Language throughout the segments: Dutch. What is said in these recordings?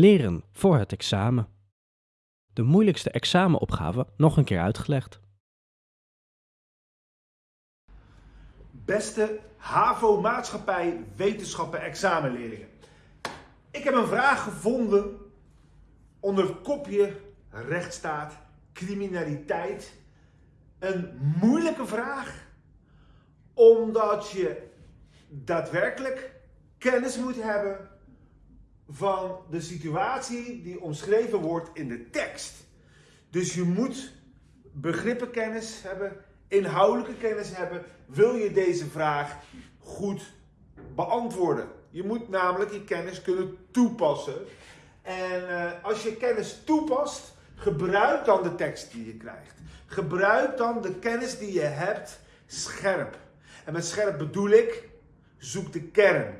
Leren voor het examen. De moeilijkste examenopgave nog een keer uitgelegd. Beste HAVO Maatschappij Wetenschappen examenleerlingen. Ik heb een vraag gevonden onder het kopje rechtsstaat, criminaliteit. Een moeilijke vraag, omdat je daadwerkelijk kennis moet hebben van de situatie die omschreven wordt in de tekst. Dus je moet begrippenkennis hebben, inhoudelijke kennis hebben, wil je deze vraag goed beantwoorden. Je moet namelijk je kennis kunnen toepassen. En uh, als je kennis toepast, gebruik dan de tekst die je krijgt. Gebruik dan de kennis die je hebt scherp. En met scherp bedoel ik, zoek de kern.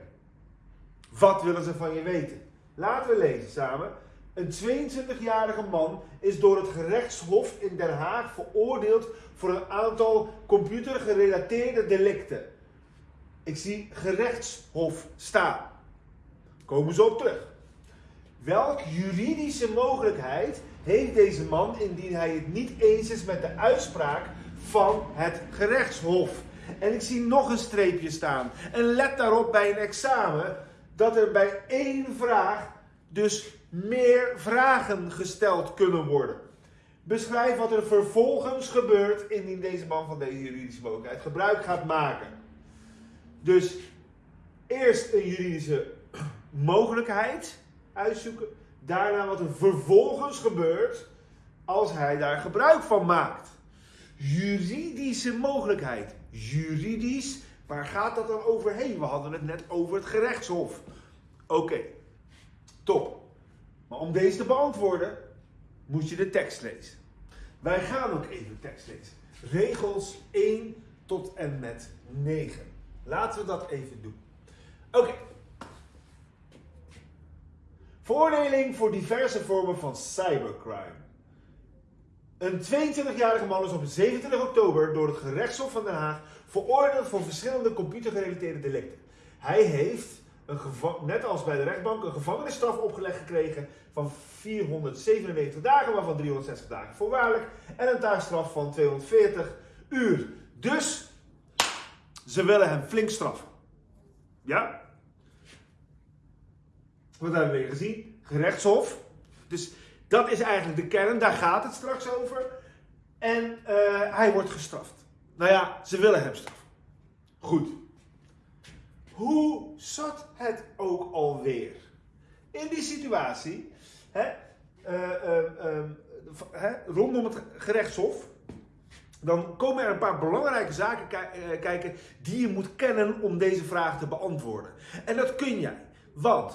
Wat willen ze van je weten? Laten we lezen samen. Een 22-jarige man is door het gerechtshof in Den Haag veroordeeld voor een aantal computergerelateerde delicten. Ik zie gerechtshof staan. Komen ze op terug. Welk juridische mogelijkheid heeft deze man indien hij het niet eens is met de uitspraak van het gerechtshof? En ik zie nog een streepje staan. En let daarop bij een examen dat er bij één vraag dus meer vragen gesteld kunnen worden. Beschrijf wat er vervolgens gebeurt indien deze man van deze juridische mogelijkheid gebruik gaat maken. Dus eerst een juridische mogelijkheid uitzoeken, daarna wat er vervolgens gebeurt als hij daar gebruik van maakt. Juridische mogelijkheid. Juridisch, waar gaat dat dan overheen? We hadden het net over het gerechtshof. Oké, top. Maar om deze te beantwoorden, moet je de tekst lezen. Wij gaan ook even de tekst lezen. Regels 1 tot en met 9. Laten we dat even doen. Oké. Veroordeling voor diverse vormen van cybercrime. Een 22-jarige man is op 27 oktober door het gerechtshof van Den Haag veroordeeld voor verschillende computergerelateerde delicten. Hij heeft een net als bij de rechtbank, een gevangenisstraf opgelegd gekregen van 497 dagen, waarvan 360 dagen voorwaardelijk. En een taakstraf van 240 uur. Dus ze willen hem flink straffen. Ja? Wat hebben we weer gezien? Gerechtshof. Dus dat is eigenlijk de kern, daar gaat het straks over. En uh, hij wordt gestraft. Nou ja, ze willen hem straffen. Goed. Hoe zat het ook alweer? In die situatie, hè, uh, hè, rondom het gerechtshof, dan komen er een paar belangrijke zaken eh, kijken die je moet kennen om deze vraag te beantwoorden. En dat kun jij, want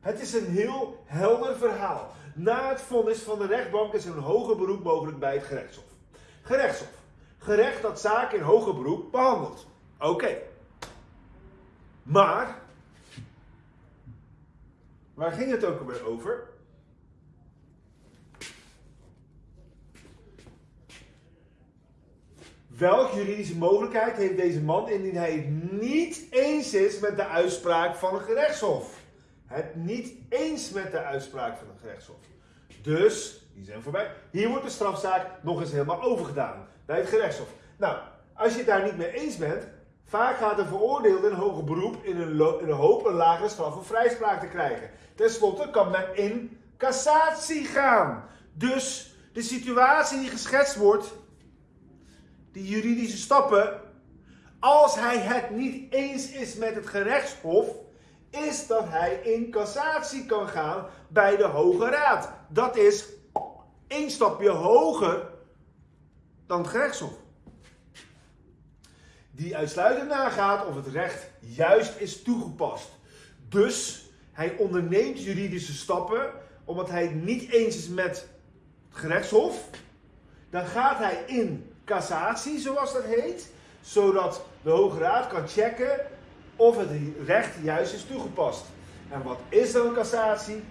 het is een heel helder verhaal. Na het vonnis van de rechtbank is een hoger beroep mogelijk bij het gerechtshof. Gerechtshof. Gerecht dat zaken in hoger beroep behandelt. Oké. Maar, waar ging het ook alweer over? Welke juridische mogelijkheid heeft deze man indien hij het niet eens is met de uitspraak van een gerechtshof? Het niet eens met de uitspraak van een gerechtshof. Dus, die zijn voorbij. Hier wordt de strafzaak nog eens helemaal overgedaan bij het gerechtshof. Nou, als je het daar niet mee eens bent, Vaak gaat een veroordeelde een hoger beroep in een, in hoop een lagere straf of vrijspraak te krijgen. Ten slotte kan men in cassatie gaan. Dus de situatie die geschetst wordt, die juridische stappen, als hij het niet eens is met het gerechtshof, is dat hij in cassatie kan gaan bij de Hoge Raad. Dat is één stapje hoger dan het gerechtshof die uitsluitend nagaat of het recht juist is toegepast. Dus hij onderneemt juridische stappen omdat hij het niet eens is met het gerechtshof. Dan gaat hij in cassatie, zoals dat heet, zodat de Hoge Raad kan checken of het recht juist is toegepast. En wat is dan een cassatie?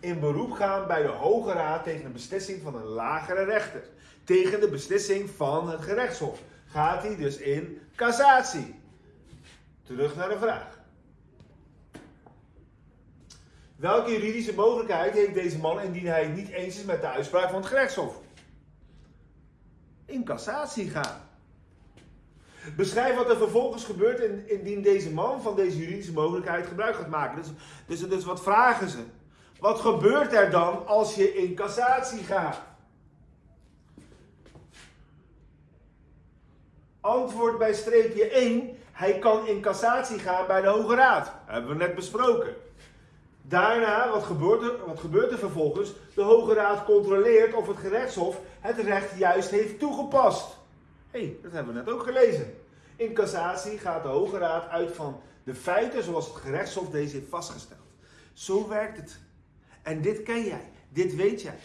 In beroep gaan bij de Hoge Raad tegen een beslissing van een lagere rechter. Tegen de beslissing van het gerechtshof gaat hij dus in cassatie. Terug naar de vraag. Welke juridische mogelijkheid heeft deze man indien hij het niet eens is met de uitspraak van het gerechtshof? In cassatie gaan. Beschrijf wat er vervolgens gebeurt indien deze man van deze juridische mogelijkheid gebruik gaat maken. Dus, dus, dus wat vragen ze? Wat gebeurt er dan als je in cassatie gaat? Antwoord bij streepje 1. Hij kan in cassatie gaan bij de Hoge Raad. Dat hebben we net besproken. Daarna, wat gebeurt, er, wat gebeurt er vervolgens? De Hoge Raad controleert of het gerechtshof het recht juist heeft toegepast. Hey, dat hebben we net ook gelezen. In cassatie gaat de Hoge Raad uit van de feiten zoals het gerechtshof deze heeft vastgesteld. Zo werkt het. En dit ken jij, dit weet jij.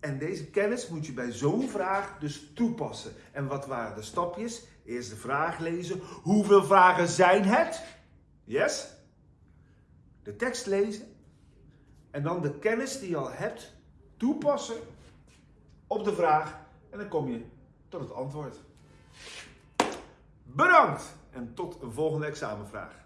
En deze kennis moet je bij zo'n vraag dus toepassen. En wat waren de stapjes? Eerst de vraag lezen. Hoeveel vragen zijn het? Yes? De tekst lezen. En dan de kennis die je al hebt toepassen op de vraag. En dan kom je tot het antwoord. Bedankt en tot een volgende examenvraag.